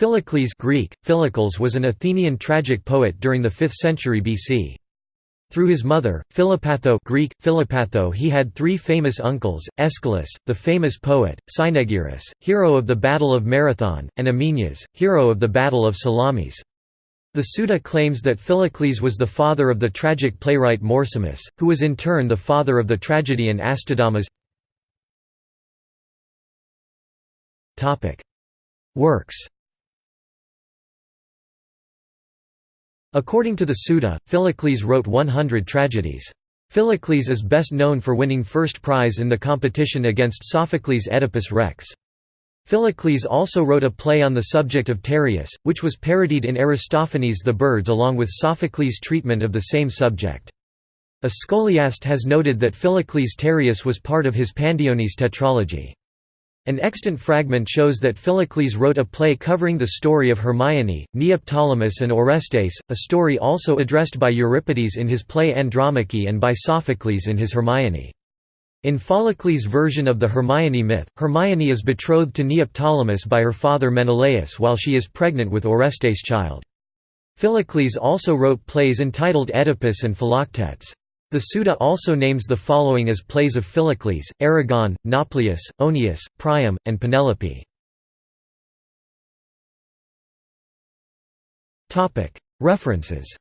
Philocles Greek, Philocles was an Athenian tragic poet during the 5th century BC. Through his mother, Philopatho Greek, Philopatho he had three famous uncles, Aeschylus, the famous poet, Cynaegirus, hero of the Battle of Marathon, and Ameinias, hero of the Battle of Salamis. The Suda claims that Philocles was the father of the tragic playwright Morsimus, who was in turn the father of the tragedian Astydamas. Works According to the Suda, Philocles wrote 100 tragedies. Philocles is best known for winning first prize in the competition against Sophocles' Oedipus Rex. Philocles also wrote a play on the subject of Tereus, which was parodied in Aristophanes' The Birds along with Sophocles' treatment of the same subject. A scholiast has noted that Philocles' Tereus was part of his Pandionis tetralogy. An extant fragment shows that Philocles wrote a play covering the story of Hermione, Neoptolemus and Orestes, a story also addressed by Euripides in his play Andromache and by Sophocles in his Hermione. In Philocles' version of the Hermione myth, Hermione is betrothed to Neoptolemus by her father Menelaus while she is pregnant with Orestes' child. Philocles also wrote plays entitled Oedipus and Philoctetes. The Suda also names the following as plays of Philocles, Erigone, Nauplius, Oeneus, Priam, and Penelope. References